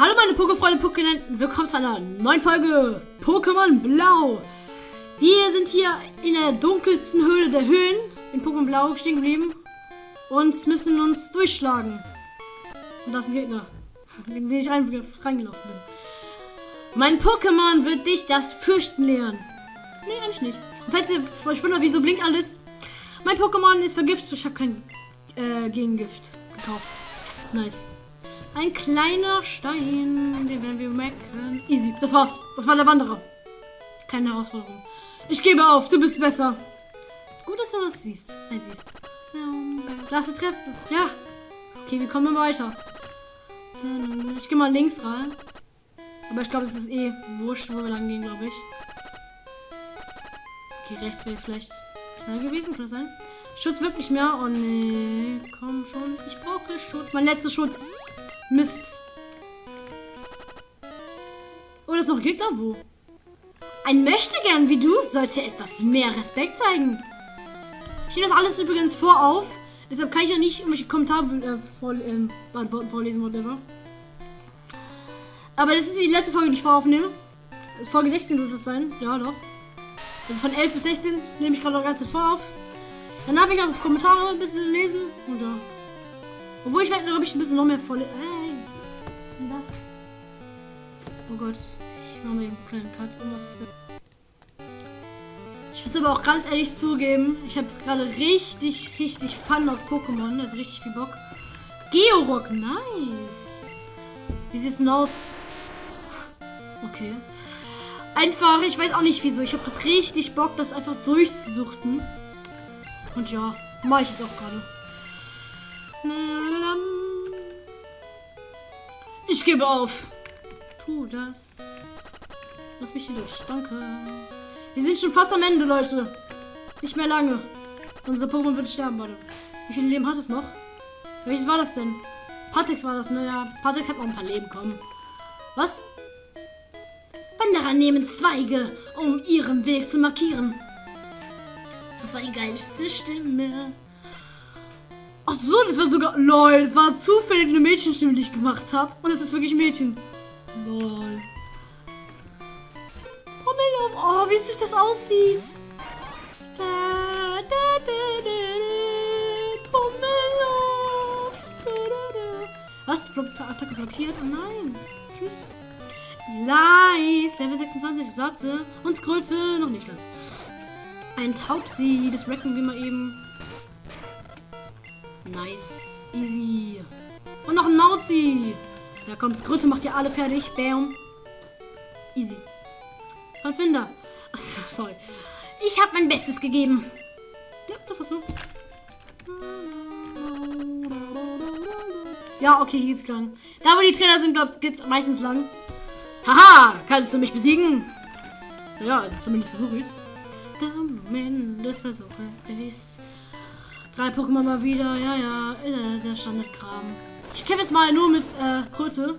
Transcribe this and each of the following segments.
Hallo meine Pokéfreunde Pokémon, willkommen zu einer neuen Folge Pokémon Blau. Wir sind hier in der dunkelsten Höhle der Höhlen in Pokémon Blau stehen geblieben und müssen uns durchschlagen. Und das ist ein Gegner, in den ich rein, reingelaufen bin. Mein Pokémon wird dich das Fürchten lehren. Nee, eigentlich nicht. Und falls ihr euch wundert, wieso blinkt alles, mein Pokémon ist vergiftet. Ich habe kein äh, Gegengift gekauft. Nice. Ein kleiner Stein, den werden wir merken. Easy. Das war's. Das war der Wanderer. Keine Herausforderung. Ich gebe auf. Du bist besser. Gut, dass du das siehst. Nein, siehst. Ist die Treppe. Ja. Okay, wir kommen weiter. Ich gehe mal links rein. Aber ich glaube, es ist eh wurscht, wo wir lang gehen, glaube ich. Okay, rechts wäre vielleicht schnell gewesen, kann das sein? Schutz wird nicht mehr. Oh nee, komm schon. Ich brauche Schutz. Mein letzter Schutz. Mist. Oh, das ist noch ein Gegner? Wo? Ein Möchtegern wie du sollte etwas mehr Respekt zeigen. Ich nehme das alles übrigens vor auf. Deshalb kann ich ja nicht irgendwelche Kommentare äh, vor, äh, beantworten, vorlesen, whatever. Aber das ist die letzte Folge, die ich voraufnehme. Folge 16 wird das sein. Ja, doch. Also von 11 bis 16 nehme ich gerade noch ganze Zeit vor auf. Dann habe ich auch Kommentare ein bisschen lesen. Und ja. Obwohl ich werde, glaube ich, ein bisschen noch mehr voll. Äh, Gott. Ich mache mir einen kleinen Cut. Und was ist das? Ich muss aber auch ganz ehrlich zugeben, ich habe gerade richtig, richtig Fun auf Pokémon. Also richtig viel Bock. Georock, nice. Wie sieht's denn aus? Okay. Einfach, ich weiß auch nicht wieso. Ich habe gerade richtig Bock, das einfach durchzusuchten. Und ja, mache ich jetzt auch gerade. Ich gebe auf. Tu das. Lass mich hier durch. Danke. Wir sind schon fast am Ende, Leute. Nicht mehr lange. Unser Pokémon wird sterben, warte. Wie viele Leben hat es noch? Welches war das denn? Patex war das, naja. Ne? Patex hat noch ein paar Leben, kommen. Was? Wanderer nehmen Zweige, um ihren Weg zu markieren. Das war die geilste Stimme. Ach so, das war sogar. LOL, das war zufällig eine Mädchenstimme, die ich gemacht habe. Und es ist wirklich Mädchen. LOL. Oh, oh, wie süß das aussieht. Da, da, da, da, Was? Attacke blockiert? Oh nein. Tschüss. Nice. Level 26 Satze. Und Skröte noch nicht ganz. Ein Taubsi. Das wrecken wir mal eben. Nice. Easy. Und noch ein Mauzi. Da kommt Skröte, macht ihr alle fertig. Bam. Easy. Finder. Achso, sorry. Ich habe mein Bestes gegeben. Ja, das ist so. Ja, okay, hier ist lang. Da, wo die Trainer sind, glaube ich, geht's meistens lang. Haha, kannst du mich besiegen? Ja, also zumindest versuche ich's. Zumindest versuche ich's. Drei Pokémon mal wieder, ja, ja, der Standardkram. Ich kämpfe jetzt mal nur mit äh, Kröte.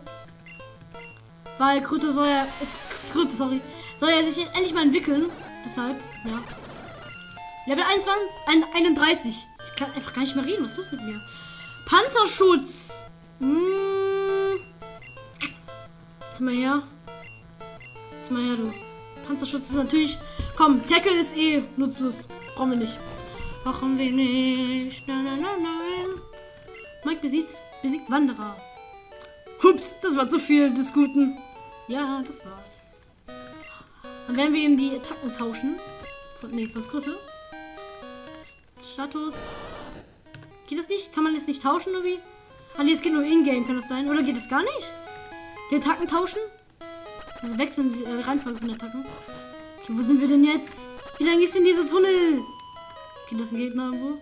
Weil Kröte soll ja. Ist, Kröte, sorry. Soll ja sich endlich mal entwickeln. Deshalb, ja. Level 21, 31. Ich kann einfach gar nicht mehr reden. Was ist das mit mir? Panzerschutz. Hm. Jetzt mal her. Jetzt mal her, du. Panzerschutz ist natürlich. Komm, Tackle ist eh nutzlos. Brauchen wir nicht. Brauchen wir nicht. Nein, nein, nein, nein. Mike besiegt, besiegt Wanderer. Hups, das war zu viel des Guten. Ja, das war's. Dann werden wir ihm die Attacken tauschen. Von, nee, von Skritte. Status. Geht das nicht? Kann man das nicht tauschen irgendwie? Ah, nee, es geht nur in-game, kann das sein? Oder geht es gar nicht? Die Attacken tauschen? Also wechseln die äh, Reihenfolge von Attacken. Okay, wo sind wir denn jetzt? Wie lange ist denn dieser Tunnel? Okay, das ein Gegner irgendwo.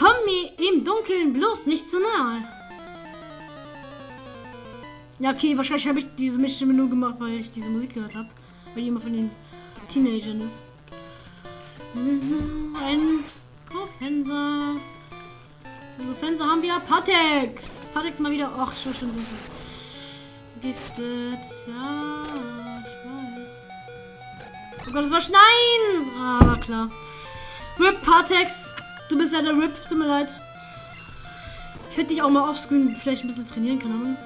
Komm mir im Dunkeln bloß nicht zu nahe. Ja, okay, wahrscheinlich habe ich diese Mischstimme nur gemacht, weil ich diese Musik gehört habe. Weil immer von den Teenagern ist. Ein Profenser. Profenser haben wir Patex. Patex mal wieder. Ach, schon, schon. Giftet. Ja, ich weiß. Oh Gott, das war Schneien. Ah, war klar. Rip Patex. Du bist ja der Rip. Tut mir leid. Ich hätte dich auch mal offscreen vielleicht ein bisschen trainieren können.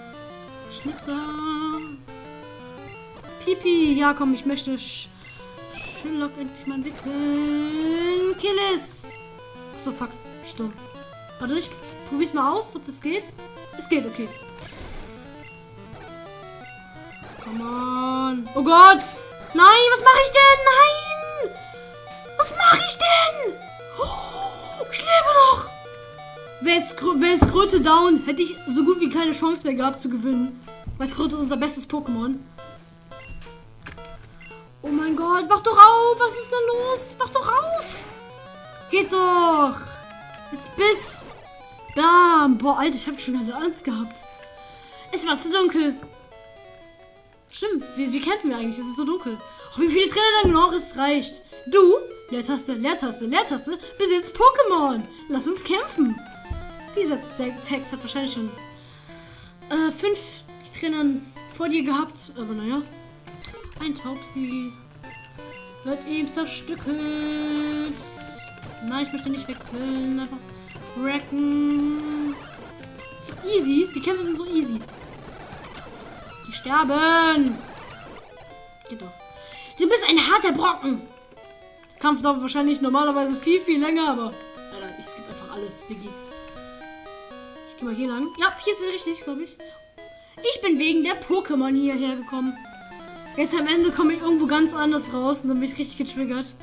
Schnitzer. Pipi. Ja, komm, ich möchte Sch Sherlock endlich mal entwickeln. Killis. Achso, fuck. Ich dumm. Warte, ich probier's mal aus, ob das geht. Es geht, okay. Come on. Oh Gott. Nein, was mache ich denn? Nein. Was mache ich denn? Oh, ich lebe noch. Wäre es, wär es Kröte down, hätte ich so gut wie keine Chance mehr gehabt zu gewinnen. Weil Kröte ist unser bestes Pokémon. Oh mein Gott, wach doch auf. Was ist denn los? Wach doch auf. Geht doch. Jetzt bis. Bam. Boah, Alter, ich habe schon eine Angst gehabt. Es war zu dunkel. Stimmt, wie, wie kämpfen wir eigentlich? Es ist so dunkel. Oh, wie viele Trainer dann noch? Es reicht. Du, Leertaste, Leertaste, Leertaste, besitzt Pokémon. Lass uns kämpfen. Dieser Text hat wahrscheinlich schon äh, fünf Trainer vor dir gehabt. Aber naja. Ein Taubsi. Wird ihm zerstückelt. Nein, ich möchte nicht wechseln. Einfach wrecken. So easy. Die Kämpfe sind so easy. Die sterben. Geht doch. Du bist ein harter Brocken. Kampf dauert wahrscheinlich normalerweise viel, viel länger, aber Alter, ich skippe einfach alles, Diggi. Ich gehe mal hier lang. Ja, hier ist es richtig, glaube ich. Ich bin wegen der Pokémon hierher gekommen. Jetzt am Ende komme ich irgendwo ganz anders raus und dann bin ich richtig getriggert.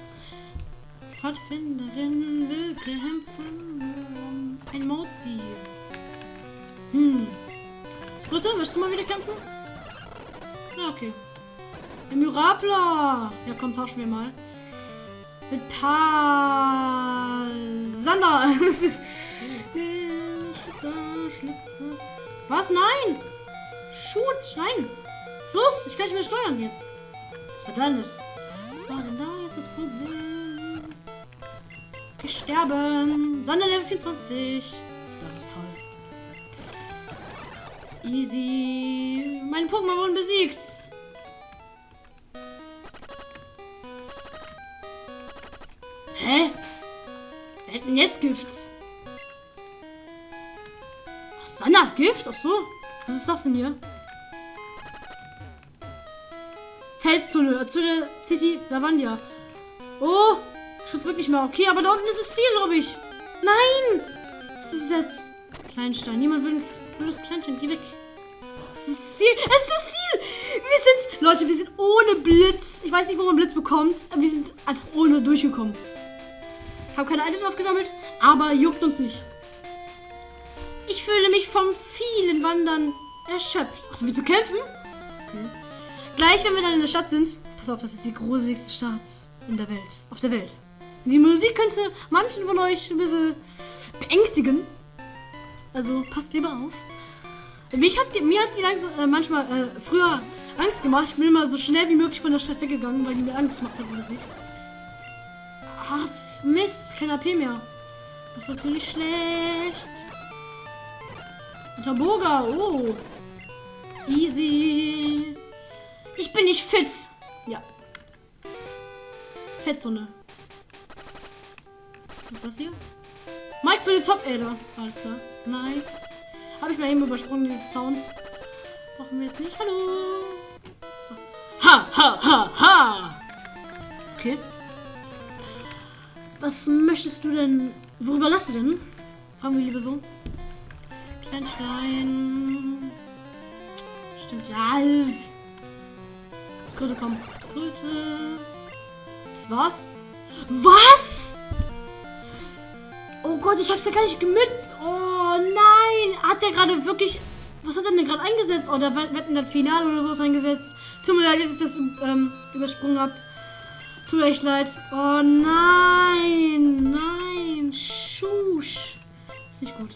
Pfadfinderin will kämpfen. Ein Mozi. Hm. Splitter, möchtest du mal wieder kämpfen? Ja, okay. Der Mirabla. Ja, komm, tauschen wir mal. Mit Pa... Sander. Schlitzer, Schlitzer. Was? Nein! Shoot! Nein! Los! Ich kann nicht mehr steuern jetzt. Was war denn das? Was war denn da jetzt das Problem? Jetzt ich sterben. Sander Level 24. Das ist toll. Easy. Meine Pokémon wurden besiegt. Hätten jetzt Gift. Ach, Sanna Gift? Ach so. Was ist das denn hier? Felszone. Azure City Lavandia. Oh. Schutz wirklich mal. Okay, aber da unten ist das Ziel, glaube ich. Nein. Was ist jetzt? Kleinstein. Niemand will, will das Kleinstein. Geh weg. Es ist das Ziel. Es ist das Ziel. Wir sind, Leute, wir sind ohne Blitz. Ich weiß nicht, wo man Blitz bekommt. Aber wir sind einfach ohne durchgekommen. Habe keine Items aufgesammelt, aber juckt uns nicht. Ich fühle mich vom vielen Wandern erschöpft. Achso, willst du kämpfen? Okay. Gleich, wenn wir dann in der Stadt sind. Pass auf, das ist die gruseligste Stadt in der Welt. Auf der Welt. Die Musik könnte manchen von euch ein bisschen beängstigen. Also passt lieber auf. Mich hat die, mir hat die langsam, äh, manchmal äh, früher Angst gemacht. Ich bin immer so schnell wie möglich von der Stadt weggegangen, weil die mir Angst gemacht Musik. Ah, Mist, kein AP mehr. Das ist natürlich schlecht. Taboga, oh. Easy. Ich bin nicht fit. Ja. Fettzone. Was ist das hier? Mike für die Top-Ader. Alles klar. Nice. Habe ich mal eben übersprungen, den Sound. Brauchen wir jetzt nicht. Hallo. So. Ha, ha, ha, ha. Okay. Was möchtest du denn? Worüber lasst du denn? Fragen wir lieber so. Kleinstein. Stimmt, ja. Skröte, komm. Skröte. Das war's. Was? Oh Gott, ich hab's ja gar nicht gemüt. Oh nein. Hat der gerade wirklich. Was hat er denn gerade eingesetzt? Oh, der wird in der Finale oder so eingesetzt. Tut mir leid, dass ich das ähm, übersprungen habe. Tut echt leid. Oh nein. Nein. Schusch. Ist nicht gut.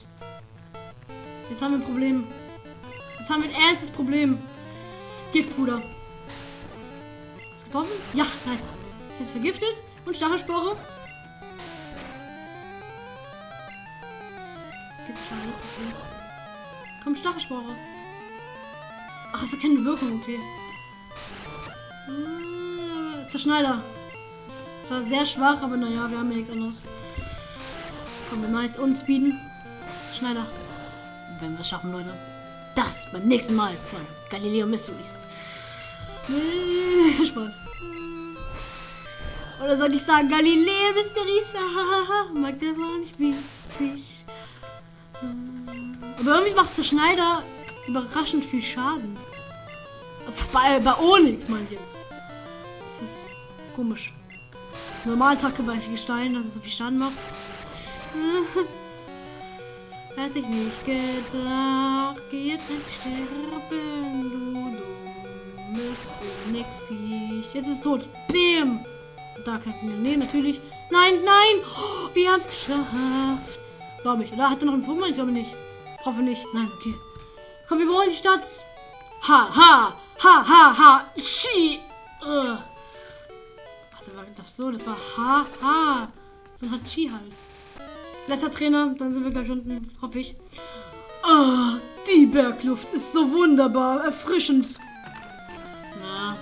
Jetzt haben wir ein Problem. Jetzt haben wir ein ernstes Problem. Giftpuder. Ist getroffen? Ja, nice. Ist jetzt vergiftet. Und Stachelspore. Es gibt Stachelspore. Komm, Stachelspore. Ach, es hat keine Wirkung, okay. Zerschneider. Das war sehr schwach, aber naja, wir haben ja nichts anderes. Komm, wir mal jetzt uns speeden. Schneider. wenn wir es schaffen, Leute. Das beim nächsten Mal von Galileo Mysteries. Spaß. Oder soll ich sagen, Galileo Mysteries? Mag der war nicht witzig. Aber irgendwie macht der Schneider überraschend viel Schaden. Bei, bei Onyx, meine ich jetzt. Das ist komisch. Normaltacke bei Gestein, dass es so viel Schaden macht. Hätte ich nicht gedacht. Geh jetzt nicht sterben, du dummes Onyx-Viech. Jetzt ist es tot. Bim! Da kann ich. Nee, natürlich. Nein, nein! Oh, wir haben es geschafft. Glaube ich. Oder hat er noch einen Pokémon? Ich glaube nicht. Hoffe nicht. Nein, okay. Komm, wir wollen die Stadt. Ha, ha, ha, ha, ha. Schi. Uh. Das so? Das war ha, ha. So ein Hachi-Hals. Letzter Trainer, dann sind wir gleich unten, hoffe ich. Ah, die Bergluft ist so wunderbar, erfrischend. Na,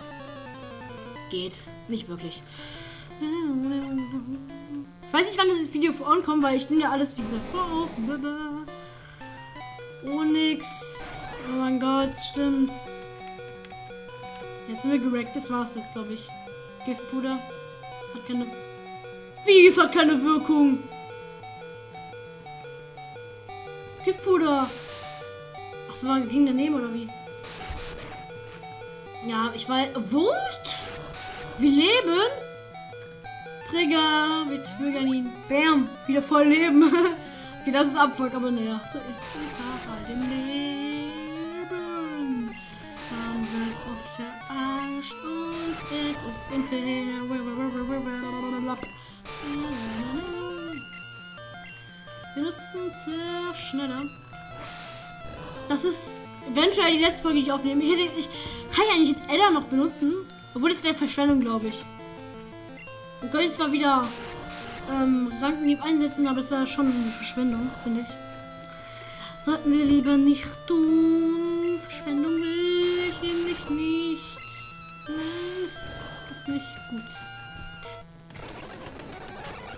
geht. Nicht wirklich. Ich weiß nicht, wann dieses Video vor kommt, weil ich nehme ja alles, wie gesagt, vor auf. Onyx. Oh mein Gott, stimmt. Jetzt sind wir gerackt. Das war's jetzt, glaube ich. Giftpuder. Hat keine... Wie? Es hat keine Wirkung. Giftpuder. Was war ging daneben oder wie? Ja, ich weiß. Wut? Wir leben? Trigger mit Bürgernin. Bam. Wieder voll leben. okay, das ist Abfuck, aber naja. So ist es halt im Leben. Man wird oft verarscht und es ist unfair. Wir müssen sehr schneller. Das ist eventuell die letzte Folge, die ich aufnehme. Ich, ich kann ja eigentlich jetzt Edda noch benutzen. Obwohl, das wäre Verschwendung, glaube ich. Wir können zwar wieder ähm, Rankenlieb einsetzen, aber das wäre schon eine Verschwendung, finde ich. Sollten wir lieber nicht tun. Verschwendung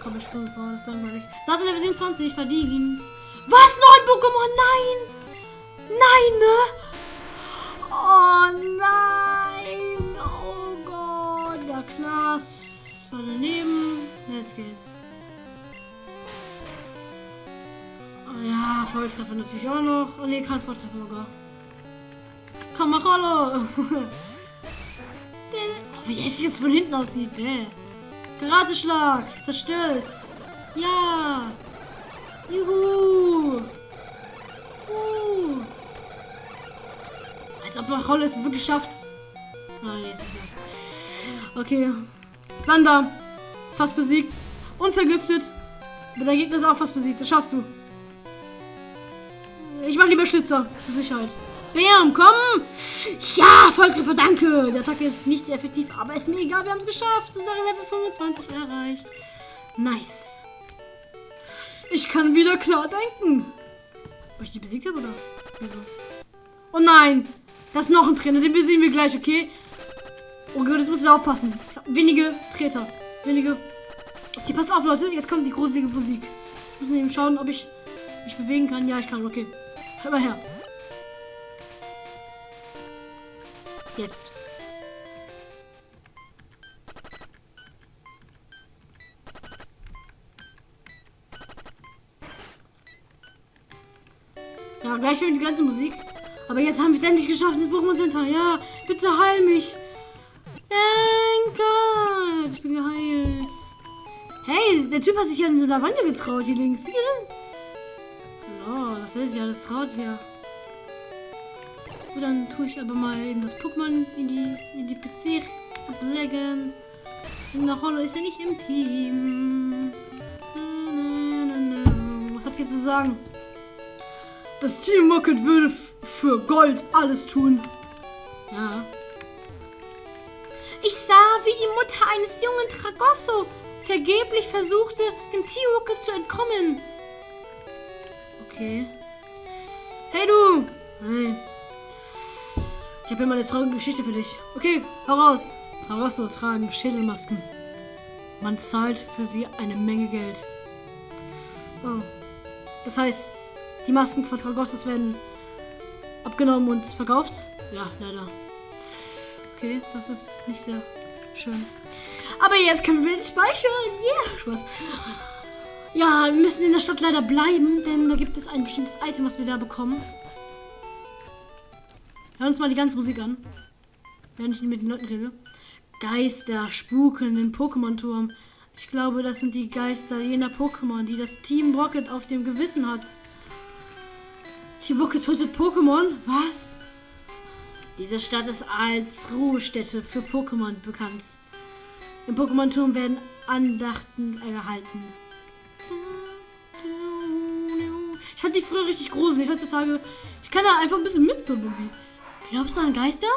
Komm, ich vor, das ist langweilig. Der Version 20, verdient. Was? Neun Pokémon? Nein! Nein, ne? Oh nein! Oh Gott, der Knast war daneben. Jetzt geht's. Oh ja, Volltreffer natürlich auch noch. Ne, kein Volltreffer sogar. Komm, mach alle! oh, wie jetzt jetzt von hinten aussieht. Bäh. Karateschlag. Zerstör es. Ja. Juhu. Uh. Als ob Rolle es wirklich schafft. Ah, okay. Sander ist fast besiegt. Und vergiftet. Aber der Gegner ist auch fast besiegt. Das schaffst du. Ich mach lieber Schlitzer. Zur Sicherheit. Bam, komm! Ja, Volltreffer, danke! Der Attacke ist nicht effektiv, aber ist mir egal, wir haben es geschafft. Und Level 25 erreicht. Nice. Ich kann wieder klar denken. Weil ich die besiegt habe, oder? Wieso? Oh nein! Das ist noch ein Trainer, den besiegen wir gleich, okay? Oh Gott, jetzt muss ich aufpassen. Wenige Treter. Wenige. Okay, passt auf, Leute. Jetzt kommt die gruselige Musik. Ich muss eben schauen, ob ich mich bewegen kann. Ja, ich kann. Okay. Hör mal her. Jetzt. Ja, gleich hören die ganze Musik. Aber jetzt haben wir es endlich geschafft ins Pokémon Center. Ja, bitte heil mich. Thank. Ich bin geheilt. Hey, der Typ hat sich ja in so einer Wand getraut hier links. Seht ihr das? Oh, was ist ja das traut hier. Und dann tue ich aber mal eben das Pokémon in die, in die PC ablegen. Na, Hollow ist ja nicht im Team. Was habt ihr zu sagen? Das Team Rocket würde für Gold alles tun. Ja. Ich sah, wie die Mutter eines jungen Tragosso vergeblich versuchte, dem T-Rocket zu entkommen. Okay. Hey du! Hey. Ich habe mal eine traurige Geschichte für dich. Okay, hau raus. Tragosso tragen Schädelmasken. Man zahlt für sie eine Menge Geld. Oh. Das heißt, Die Masken von Tragossos werden abgenommen und verkauft. Ja, leider. Okay, das ist nicht sehr schön. Aber jetzt können wir speichern. Yeah, Spaß. Ja, wir müssen in der Stadt leider bleiben, denn da gibt es ein bestimmtes Item, was wir da bekommen. Hören uns mal die ganze Musik an. Während ich mit den Leuten rede. Geister spuken im Pokémon-Turm. Ich glaube, das sind die Geister jener Pokémon, die das Team Rocket auf dem Gewissen hat. Team Rocket tötet Pokémon? Was? Diese Stadt ist als Ruhestätte für Pokémon bekannt. Im Pokémon-Turm werden Andachten gehalten. Ich fand die früher richtig gruselig. Heutzutage, ich kann da einfach ein bisschen mit so irgendwie. Glaubst du an Geister?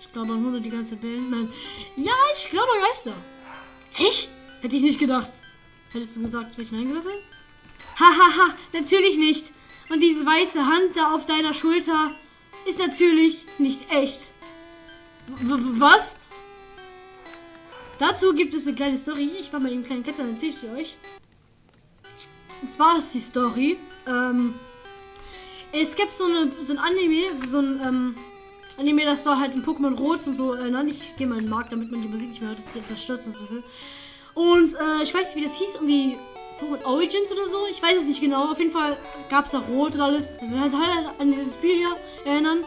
Ich glaube an Hunde, die ganze Welt. Nein. Ja, ich glaube an Geister. Echt? Hätte ich nicht gedacht. Hättest du gesagt, welchen habe? Hahaha, natürlich nicht. Und diese weiße Hand da auf deiner Schulter ist natürlich nicht echt. W was? Dazu gibt es eine kleine Story. Ich mache mal eben einen kleinen Cut, dann erzähle ich die euch. Und zwar ist die Story, ähm, es gibt so, eine, so ein Anime, so ein ähm, Anime, das soll halt in Pokémon Rot und so erinnern. Ich gehe mal in den Markt, damit man die Musik nicht mehr hört. Das, das stört so ein bisschen. Und äh, ich weiß nicht, wie das hieß, irgendwie Pokémon Origins oder so. Ich weiß es nicht genau. Auf jeden Fall gab es da Rot und alles. Also halt an dieses Spiel hier erinnern.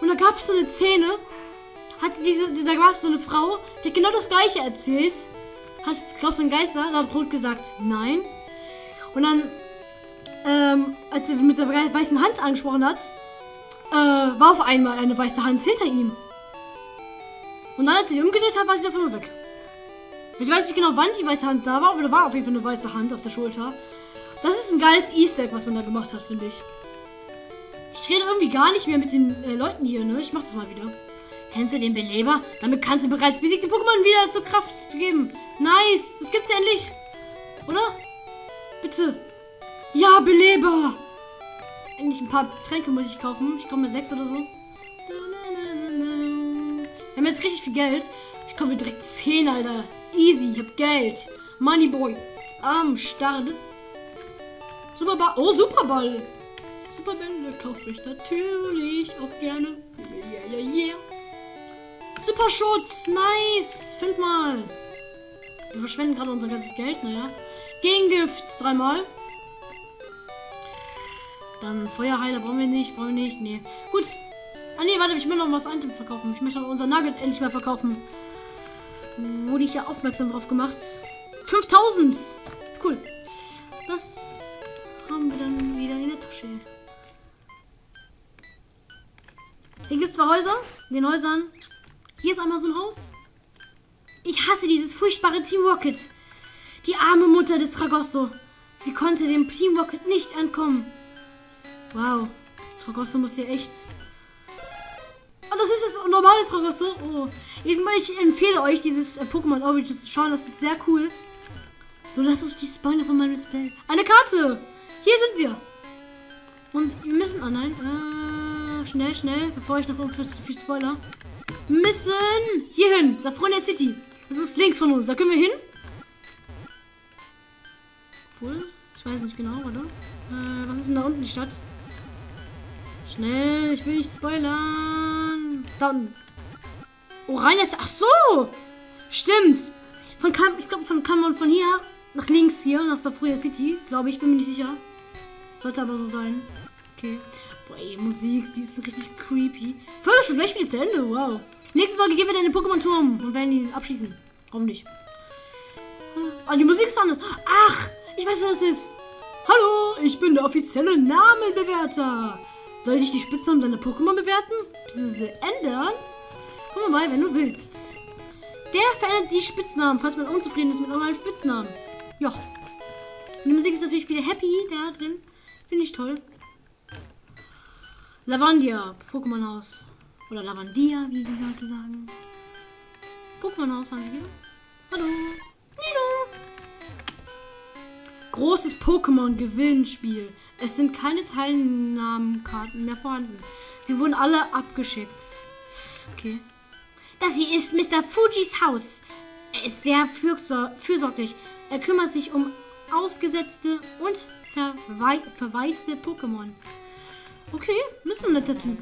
Und da gab es so eine Szene, hatte diese, da gab es so eine Frau, die hat genau das gleiche erzählt. Hat, glaubst du an Geister? Da hat Rot gesagt, nein. Und dann, ähm, als sie mit der weißen Hand angesprochen hat, äh, war auf einmal eine weiße Hand hinter ihm. Und dann, als sie sich umgedreht hat, war sie einmal weg. Ich weiß nicht genau, wann die weiße Hand da war, aber da war auf jeden Fall eine weiße Hand auf der Schulter. Das ist ein geiles Easter Egg, was man da gemacht hat, finde ich. Ich rede irgendwie gar nicht mehr mit den äh, Leuten hier, ne? Ich mach das mal wieder. Kennst du den Beleber? Damit kannst du bereits besiegte Pokémon wieder zur Kraft geben. Nice. Das gibt's ja endlich. Oder? Bitte. Ja, Beleber. Endlich ein paar Tränke muss ich kaufen. Ich komme mir sechs oder so. Wir haben jetzt richtig viel Geld. Ich komme mir direkt zehn, Alter. Easy. Ich hab Geld. Moneyboy. Am Start. Superball. Oh, Superball. Superbälle kaufe ich natürlich auch gerne. Yeah, yeah, yeah. Superschutz. Nice. Fünfmal. Wir verschwenden gerade unser ganzes Geld, naja. Gegengift. Dreimal. Dann Feuerheiler brauchen wir nicht. Brauchen wir nicht. Nee. Gut. Ah, nee, warte. Ich will noch was Item verkaufen. Ich möchte auch unser Nugget endlich mal verkaufen. Wurde ich ja aufmerksam drauf gemacht. 5000. Cool. Das haben wir dann wieder in der Tasche. Hier gibt es zwei Häuser. In den Häusern. Hier ist einmal so ein Haus. Ich hasse dieses furchtbare Team Rocket. Die arme Mutter des Tragosso. Sie konnte dem Team Rocket nicht entkommen. Wow. Tragosso muss hier echt... Oh, das ist das normale Tragosso. Oh. Ich empfehle euch, dieses äh, Pokémon Origins zu schauen. Das ist sehr cool. Nur lasst uns die Spoiler von meinem Display. Eine Karte! Hier sind wir. Und wir müssen... Oh nein. Äh, schnell, schnell. Bevor ich noch für zu viel Spoiler. Müssen hier hin. Safronia City. Das ist links von uns. Da können wir hin. Obwohl, ich weiß nicht genau, oder? Äh, was ist denn da unten die Stadt? Schnell, ich will nicht spoilern. Da unten. Oh, rein ist. Ach so! Stimmt. Von Kam ich glaube, von man von hier nach links hier, nach Safruya City. Glaube ich, bin mir nicht sicher. Sollte aber so sein. Okay. Boah, ey, Musik, die ist richtig creepy. Folge schon gleich wieder zu Ende. Wow. Nächste Folge gehen wir dann in den Pokémon-Turm und werden ihn abschießen. Hoffentlich. Ah, die Musik ist anders. Ach, ich weiß, wer das ist. Hallo, ich bin der offizielle Namenbewerter. Soll ich die Spitznamen deiner Pokémon bewerten? Bzw. ändern? Komm mal, wenn du willst. Der verändert die Spitznamen, falls man unzufrieden ist mit eurem Spitznamen. Ja. Die Musik ist natürlich wieder happy da drin. Finde ich toll. Lavandia, Pokémon-Haus. Oder Lavandia, wie die Leute sagen. Pokémon-Haus haben wir hier. Hallo. Nido. Großes Pokémon-Gewinnspiel. Es sind keine Teilnahmenkarten mehr vorhanden. Sie wurden alle abgeschickt. Okay. Das hier ist Mr. Fujis Haus. Er ist sehr fürsor fürsorglich. Er kümmert sich um Ausgesetzte und verwei verwaiste Pokémon. Okay, ist ein netter Typ.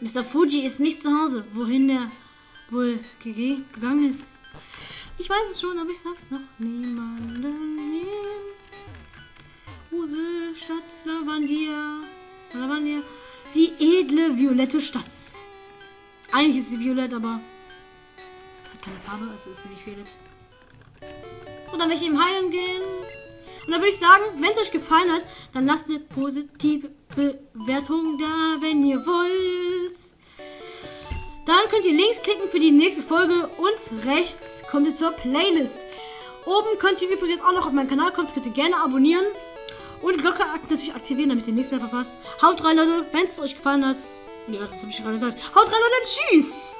Mr. Fuji ist nicht zu Hause. Wohin der wohl ge gegangen ist? Ich weiß es schon, aber ich sag's noch niemanden. Kruse, Stadt, Lavandia. Lavandia. Die edle violette Stadt. Eigentlich ist sie violett, aber es hat keine Farbe, also ist sie nicht violett. Und dann werde ich eben heilen gehen. Und dann würde ich sagen, wenn es euch gefallen hat, dann lasst eine positive Bewertung da, wenn ihr wollt. Dann könnt ihr links klicken für die nächste Folge und rechts kommt ihr zur Playlist. Oben könnt ihr übrigens auch noch auf meinen Kanal kommen, könnt ihr gerne abonnieren. Und Glocke natürlich aktivieren, damit ihr nichts mehr verpasst. Haut rein, Leute, wenn es euch gefallen hat. Ja, das habe ich gerade gesagt. Haut rein, Leute, tschüss!